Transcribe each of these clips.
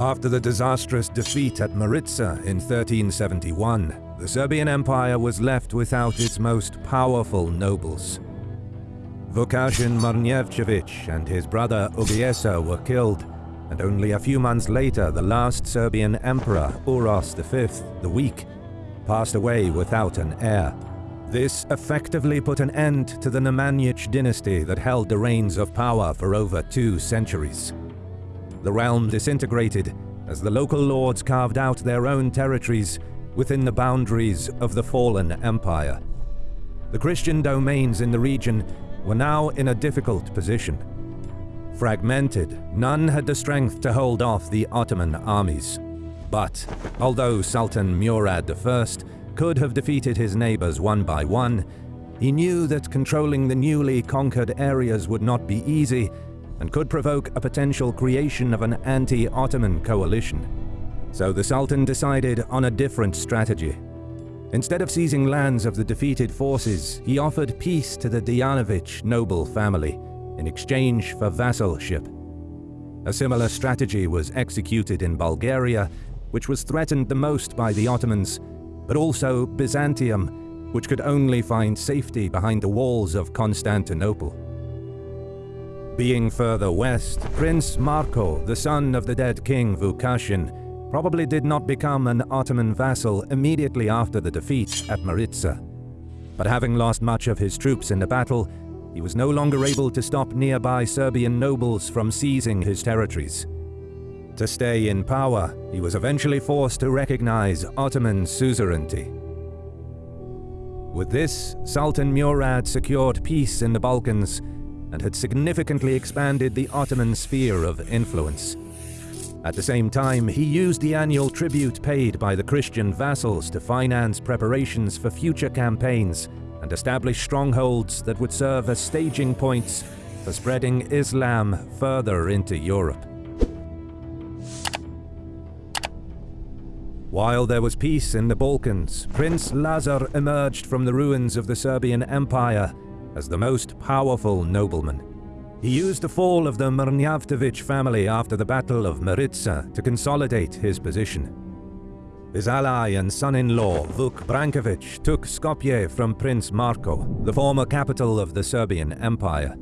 After the disastrous defeat at Maritsa in 1371, the Serbian Empire was left without its most powerful nobles. Vukašin Mrnjavčević and his brother Uglješa were killed, and only a few months later the last Serbian emperor, Uros V, the Weak, passed away without an heir. This effectively put an end to the Nemanjić dynasty that held the reins of power for over two centuries. The realm disintegrated as the local lords carved out their own territories within the boundaries of the fallen empire. The Christian domains in the region were now in a difficult position. Fragmented, none had the strength to hold off the Ottoman armies. But, although Sultan Murad I could have defeated his neighbors one by one, he knew that controlling the newly conquered areas would not be easy and could provoke a potential creation of an anti-Ottoman coalition. So the Sultan decided on a different strategy. Instead of seizing lands of the defeated forces, he offered peace to the Dejanovic noble family in exchange for vassalship. A similar strategy was executed in Bulgaria, which was threatened the most by the Ottomans, but also Byzantium, which could only find safety behind the walls of Constantinople. Being further west, Prince Marko, the son of the dead king Vukašin, probably did not become an Ottoman vassal immediately after the defeat at Maritsa. But having lost much of his troops in the battle, he was no longer able to stop nearby Serbian nobles from seizing his territories. To stay in power, he was eventually forced to recognize Ottoman suzerainty. With this, Sultan Murad secured peace in the Balkans and had significantly expanded the Ottoman sphere of influence. At the same time, he used the annual tribute paid by the Christian vassals to finance preparations for future campaigns and establish strongholds that would serve as staging points for spreading Islam further into Europe. While there was peace in the Balkans, Prince Lazar emerged from the ruins of the Serbian Empire as the most powerful nobleman. He used the fall of the Mrnjavčević family after the Battle of Maritsa to consolidate his position. His ally and son-in-law, Vuk Brankovic, took Skopje from Prince Marko, the former capital of the Serbian Empire.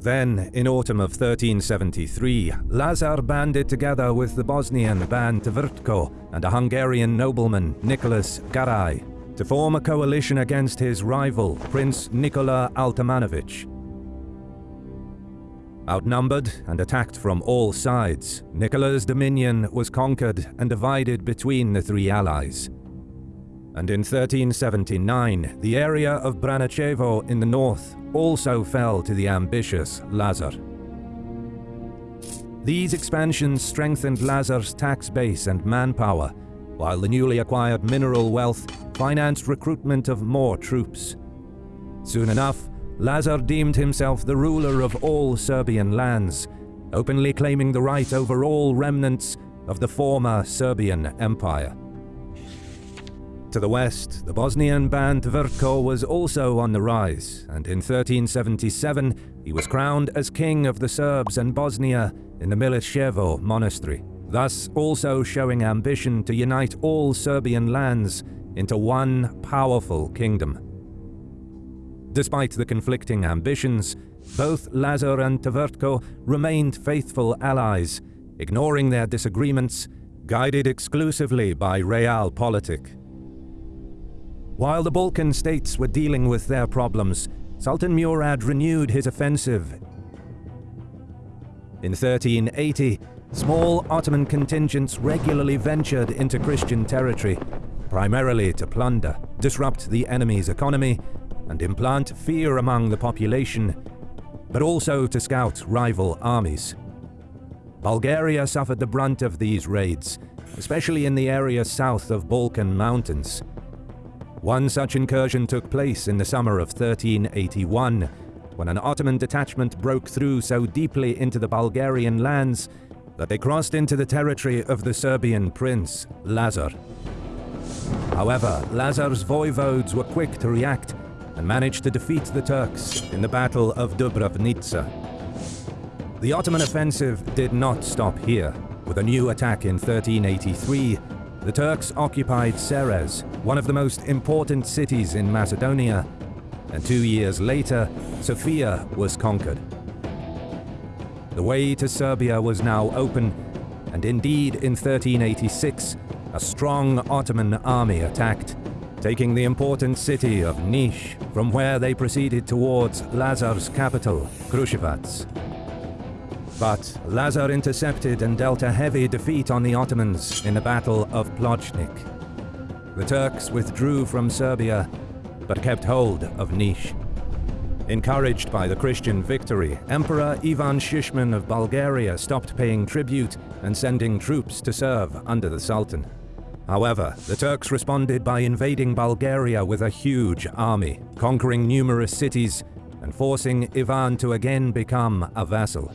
Then, in autumn of 1373, Lazar banded together with the Bosnian Ban Tvrtko and a Hungarian nobleman, Nicholas Garai, to form a coalition against his rival, Prince Nikola Altomanovic. Outnumbered and attacked from all sides, Nikola's dominion was conquered and divided between the three allies. And in 1379, the area of Braničevo in the north also fell to the ambitious Lazar. These expansions strengthened Lazar's tax base and manpower, while the newly acquired mineral wealth financed recruitment of more troops. Soon enough, Lazar deemed himself the ruler of all Serbian lands, openly claiming the right over all remnants of the former Serbian Empire. To the west, the Bosnian Ban Tvrtko was also on the rise, and in 1377 he was crowned as king of the Serbs and Bosnia in the Mileševa monastery thus also showing ambition to unite all Serbian lands into one powerful kingdom. Despite the conflicting ambitions, both Lazar and Tvrtko remained faithful allies, ignoring their disagreements, guided exclusively by realpolitik. While the Balkan states were dealing with their problems, Sultan Murad renewed his offensive. In 1380, Small Ottoman contingents regularly ventured into Christian territory, primarily to plunder, disrupt the enemy's economy, and implant fear among the population, but also to scout rival armies. Bulgaria suffered the brunt of these raids, especially in the area south of Balkan Mountains. One such incursion took place in the summer of 1381, when an Ottoman detachment broke through so deeply into the Bulgarian lands that they crossed into the territory of the Serbian prince, Lazar. However, Lazar's voivodes were quick to react and managed to defeat the Turks in the Battle of Dubravnica. The Ottoman offensive did not stop here, with a new attack in 1383, the Turks occupied Serres, one of the most important cities in Macedonia, and two years later, Sofia was conquered. The way to Serbia was now open, and indeed in 1386, a strong Ottoman army attacked, taking the important city of Niš, from where they proceeded towards Lazar's capital, Kruševac. But Lazar intercepted and dealt a heavy defeat on the Ottomans in the Battle of Plochnik. The Turks withdrew from Serbia, but kept hold of Niš. Encouraged by the Christian victory, Emperor Ivan Shishman of Bulgaria stopped paying tribute and sending troops to serve under the Sultan. However, the Turks responded by invading Bulgaria with a huge army, conquering numerous cities and forcing Ivan to again become a vassal.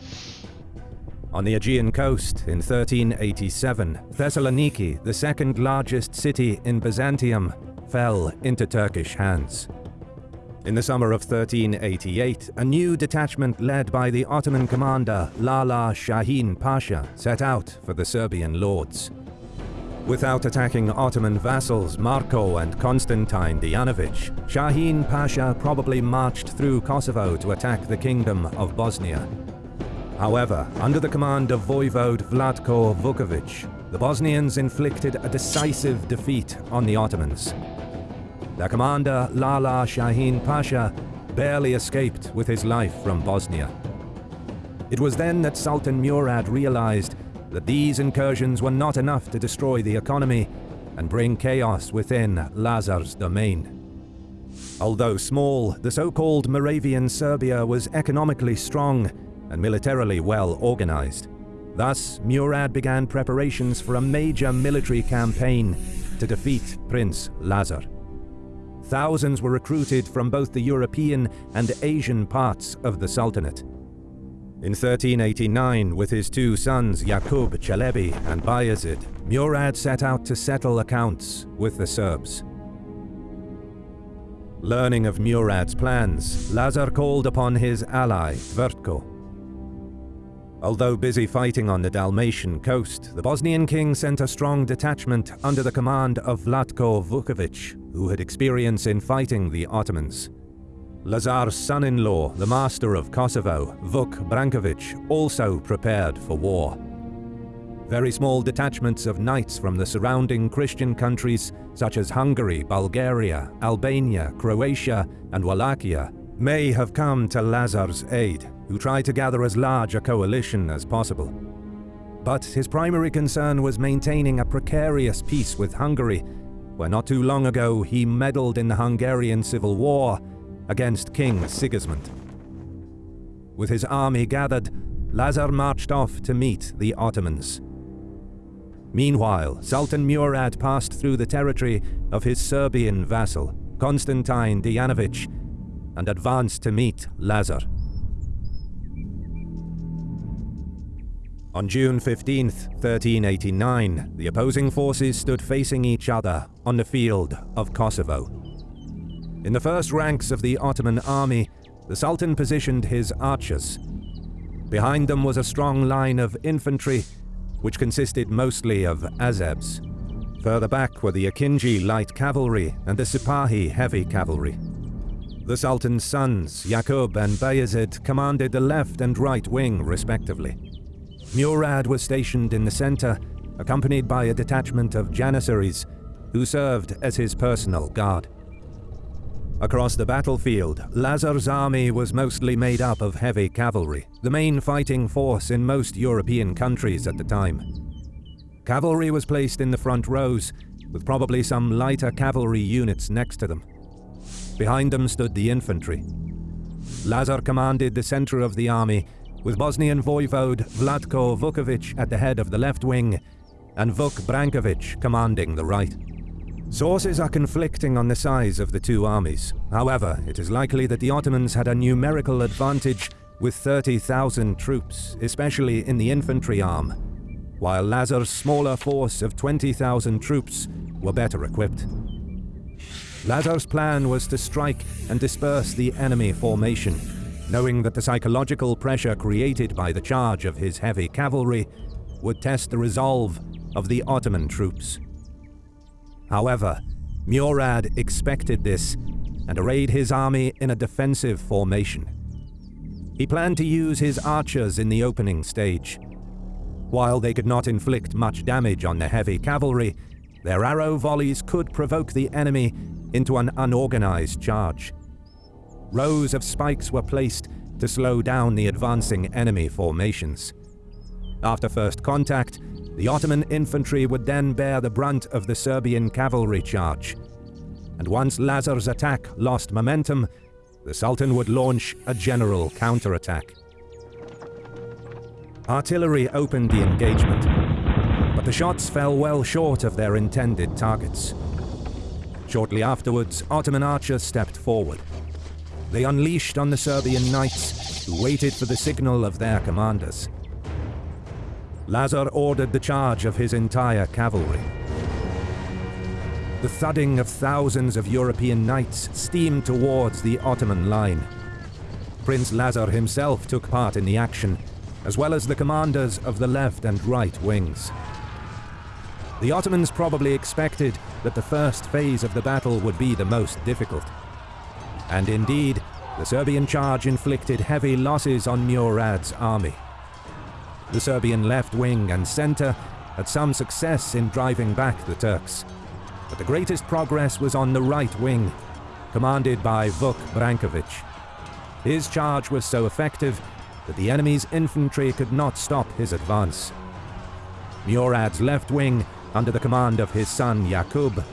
On the Aegean coast in 1387, Thessaloniki, the second largest city in Byzantium, fell into Turkish hands. In the summer of 1388, a new detachment led by the Ottoman commander Lala Shahin Pasha set out for the Serbian lords. Without attacking Ottoman vassals Marko and Constantine Dejanovic, Shahin Pasha probably marched through Kosovo to attack the Kingdom of Bosnia. However, under the command of Voivode Vlatko Vukovic, the Bosnians inflicted a decisive defeat on the Ottomans. Their commander, Lala Shahin Pasha, barely escaped with his life from Bosnia. It was then that Sultan Murad realized that these incursions were not enough to destroy the economy and bring chaos within Lazar's domain. Although small, the so-called Moravian Serbia was economically strong and militarily well organized. Thus, Murad began preparations for a major military campaign to defeat Prince Lazar. Thousands were recruited from both the European and Asian parts of the Sultanate. In 1389, with his two sons Jakub Čelebi and Bayezid, Murad set out to settle accounts with the Serbs. Learning of Murad's plans, Lazar called upon his ally, Tvrtko. Although busy fighting on the Dalmatian coast, the Bosnian king sent a strong detachment under the command of Vlatko Vukovic, who had experience in fighting the Ottomans. Lazar's son-in-law, the master of Kosovo, Vuk Brankovic, also prepared for war. Very small detachments of knights from the surrounding Christian countries such as Hungary, Bulgaria, Albania, Croatia and Wallachia may have come to Lazar's aid, who tried to gather as large a coalition as possible. But his primary concern was maintaining a precarious peace with Hungary, where not too long ago he meddled in the Hungarian Civil War against King Sigismund. With his army gathered, Lazar marched off to meet the Ottomans. Meanwhile, Sultan Murad passed through the territory of his Serbian vassal, Constantine Dejanovic, and advanced to meet Lazar. On June 15, 1389, the opposing forces stood facing each other on the field of Kosovo. In the first ranks of the Ottoman army, the Sultan positioned his archers. Behind them was a strong line of infantry, which consisted mostly of Azebs. Further back were the Akinji light cavalry and the Sipahi heavy cavalry. The Sultan's sons, Yakub and Bayezid, commanded the left and right wing respectively. Murad was stationed in the center, accompanied by a detachment of Janissaries, who served as his personal guard. Across the battlefield, Lazar's army was mostly made up of heavy cavalry, the main fighting force in most European countries at the time. Cavalry was placed in the front rows, with probably some lighter cavalry units next to them. Behind them stood the infantry. Lazar commanded the center of the army, with Bosnian voivode Vlatko Vukovic at the head of the left wing, and Vuk Brankovic commanding the right. Sources are conflicting on the size of the two armies. However, it is likely that the Ottomans had a numerical advantage with 30,000 troops, especially in the infantry arm, while Lazar's smaller force of 20,000 troops were better equipped. Lazar's plan was to strike and disperse the enemy formation, knowing that the psychological pressure created by the charge of his heavy cavalry would test the resolve of the Ottoman troops. However, Murad expected this and arrayed his army in a defensive formation. He planned to use his archers in the opening stage. While they could not inflict much damage on the heavy cavalry, their arrow volleys could provoke the enemy into an unorganized charge. Rows of spikes were placed to slow down the advancing enemy formations. After first contact, the Ottoman infantry would then bear the brunt of the Serbian cavalry charge. And once Lazar's attack lost momentum, the Sultan would launch a general counterattack. Artillery opened the engagement, but the shots fell well short of their intended targets. Shortly afterwards, Ottoman archers stepped forward. They unleashed on the Serbian knights, who waited for the signal of their commanders. Lazar ordered the charge of his entire cavalry. The thudding of thousands of European knights steamed towards the Ottoman line. Prince Lazar himself took part in the action, as well as the commanders of the left and right wings. The Ottomans probably expected that the first phase of the battle would be the most difficult. And indeed, the Serbian charge inflicted heavy losses on Murad's army. The Serbian left wing and centre had some success in driving back the Turks. But the greatest progress was on the right wing, commanded by Vuk Brankovic. His charge was so effective that the enemy's infantry could not stop his advance. Murad's left wing, under the command of his son Yakub,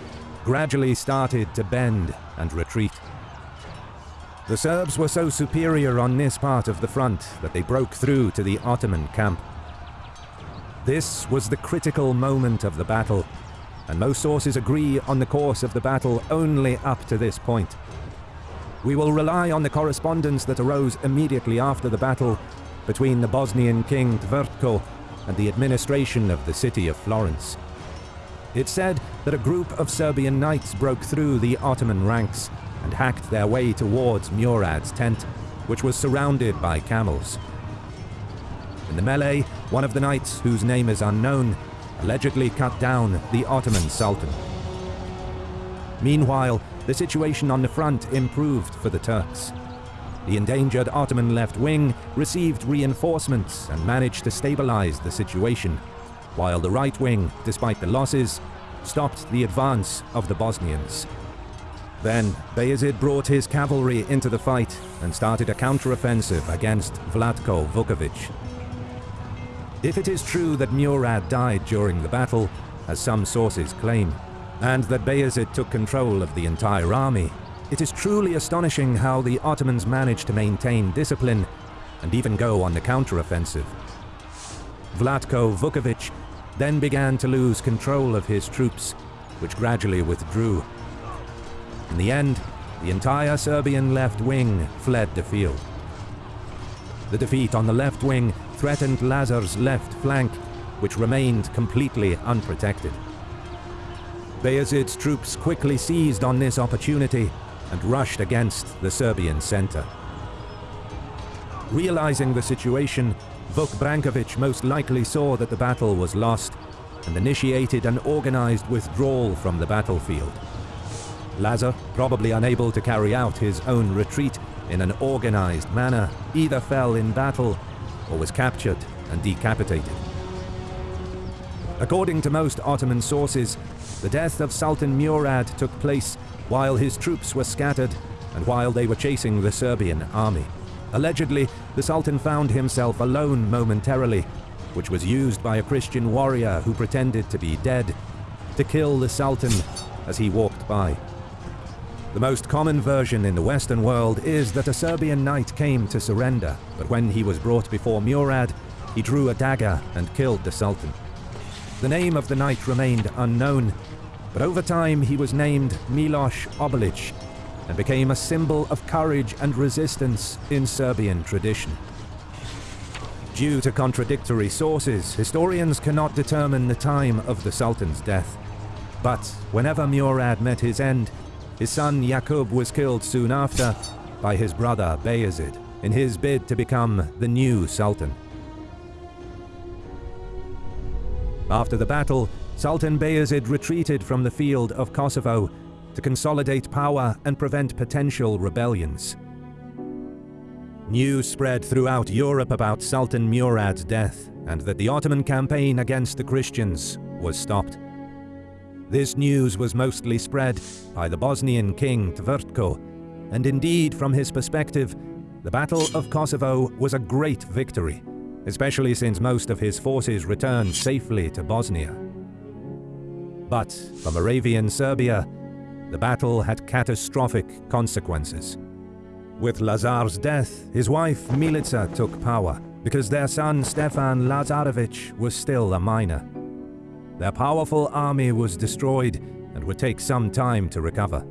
gradually started to bend and retreat. The Serbs were so superior on this part of the front that they broke through to the Ottoman camp. This was the critical moment of the battle, and most sources agree on the course of the battle only up to this point. We will rely on the correspondence that arose immediately after the battle between the Bosnian king Tvrtko and the administration of the city of Florence. It said that a group of Serbian knights broke through the Ottoman ranks and hacked their way towards Murad's tent, which was surrounded by camels. In the melee, one of the knights, whose name is unknown, allegedly cut down the Ottoman Sultan. Meanwhile, the situation on the front improved for the Turks. The endangered Ottoman left wing received reinforcements and managed to stabilize the situation, while the right wing, despite the losses, stopped the advance of the Bosnians. Then, Bayezid brought his cavalry into the fight and started a counteroffensive against Vlatko Vukovic. If it is true that Murad died during the battle, as some sources claim, and that Bayezid took control of the entire army, it is truly astonishing how the Ottomans managed to maintain discipline and even go on the counteroffensive. Vlatko Vukovic then began to lose control of his troops, which gradually withdrew. In the end, the entire Serbian left wing fled the field. The defeat on the left wing threatened Lazar's left flank, which remained completely unprotected. Bayezid's troops quickly seized on this opportunity and rushed against the Serbian center. Realizing the situation, Vuk Brankovic most likely saw that the battle was lost and initiated an organized withdrawal from the battlefield. Lazar, probably unable to carry out his own retreat in an organized manner, either fell in battle or was captured and decapitated. According to most Ottoman sources, the death of Sultan Murad took place while his troops were scattered and while they were chasing the Serbian army. Allegedly, the Sultan found himself alone momentarily, which was used by a Christian warrior who pretended to be dead to kill the Sultan as he walked by. The most common version in the Western world is that a Serbian knight came to surrender, but when he was brought before Murad, he drew a dagger and killed the Sultan. The name of the knight remained unknown, but over time he was named Miloš Obilić and became a symbol of courage and resistance in Serbian tradition. Due to contradictory sources, historians cannot determine the time of the Sultan's death. But whenever Murad met his end, his son Yakub was killed soon after by his brother Bayezid in his bid to become the new Sultan. After the battle, Sultan Bayezid retreated from the field of Kosovo to consolidate power and prevent potential rebellions. News spread throughout Europe about Sultan Murad's death and that the Ottoman campaign against the Christians was stopped. This news was mostly spread by the Bosnian king Tvrtko, and indeed, from his perspective, the Battle of Kosovo was a great victory, especially since most of his forces returned safely to Bosnia. But for Moravian Serbia, the battle had catastrophic consequences. With Lazar's death, his wife Milica took power, because their son Stefan Lazarevic was still a minor. Their powerful army was destroyed and would take some time to recover.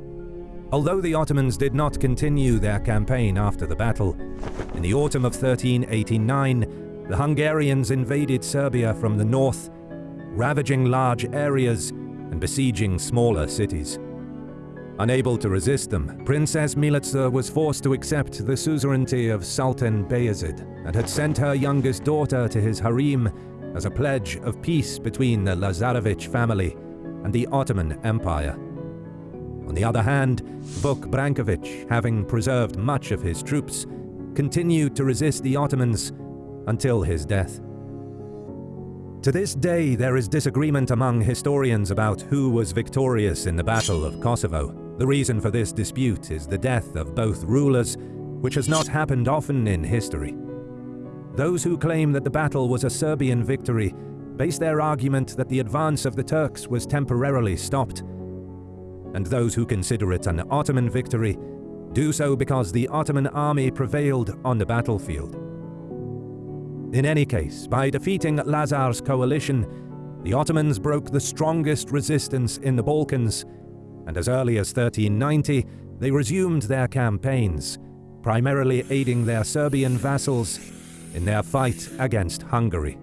Although the Ottomans did not continue their campaign after the battle, in the autumn of 1389, the Hungarians invaded Serbia from the north, ravaging large areas and besieging smaller cities. Unable to resist them, Princess Milica was forced to accept the suzerainty of Sultan Bayezid and had sent her youngest daughter to his harem as a pledge of peace between the Lazarevic family and the Ottoman Empire. On the other hand, Vuk Brankovic, having preserved much of his troops, continued to resist the Ottomans until his death. To this day, there is disagreement among historians about who was victorious in the Battle of Kosovo. The reason for this dispute is the death of both rulers, which has not happened often in history. Those who claim that the battle was a Serbian victory base their argument that the advance of the Turks was temporarily stopped, and those who consider it an Ottoman victory do so because the Ottoman army prevailed on the battlefield. In any case, by defeating Lazar's coalition, the Ottomans broke the strongest resistance in the Balkans, and as early as 1390, they resumed their campaigns, primarily aiding their Serbian vassals in their fight against Hungary.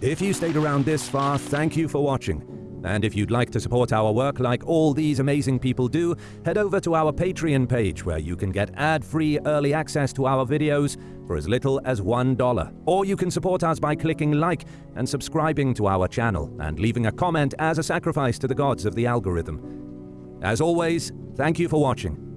If you stayed around this far, thank you for watching. And if you'd like to support our work like all these amazing people do, head over to our Patreon page where you can get ad-free early access to our videos for as little as $1. Or you can support us by clicking like and subscribing to our channel and leaving a comment as a sacrifice to the gods of the algorithm. As always, thank you for watching.